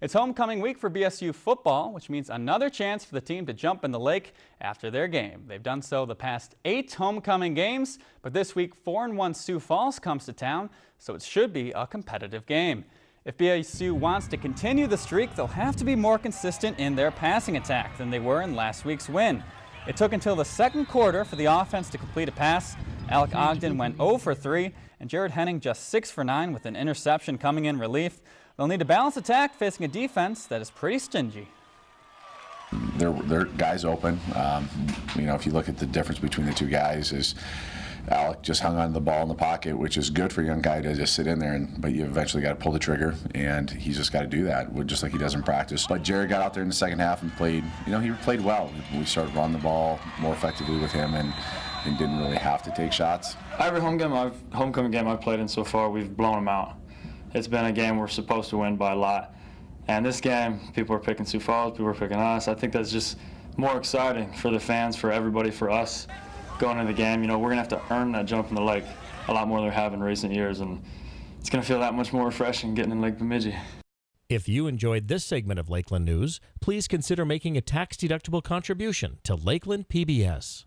It's homecoming week for BSU football, which means another chance for the team to jump in the lake after their game. They've done so the past eight homecoming games, but this week 4-1 Sioux Falls comes to town, so it should be a competitive game. If BSU wants to continue the streak, they'll have to be more consistent in their passing attack than they were in last week's win. It took until the second quarter for the offense to complete a pass. Alec Ogden went 0 for 3, and Jared Henning just 6 for 9 with an interception coming in relief. They'll need a balanced attack facing a defense that is pretty stingy. Their, their guys open. Um, you know, if you look at the difference between the two guys, is Alec just hung on the ball in the pocket, which is good for a young guy to just sit in there. And but you eventually got to pull the trigger, and he's just got to do that, just like he does in practice. But Jared got out there in the second half and played. You know, he played well. We started running the ball more effectively with him, and and didn't really have to take shots. Every home game I've homecoming game I've played in so far, we've blown them out it's been a game we're supposed to win by a lot. And this game, people are picking Sioux Falls, people are picking us. I think that's just more exciting for the fans, for everybody, for us going into the game. You know, we're going to have to earn that jump in the lake a lot more than we have in recent years. And it's going to feel that much more refreshing getting in Lake Bemidji. If you enjoyed this segment of Lakeland News, please consider making a tax-deductible contribution to Lakeland PBS.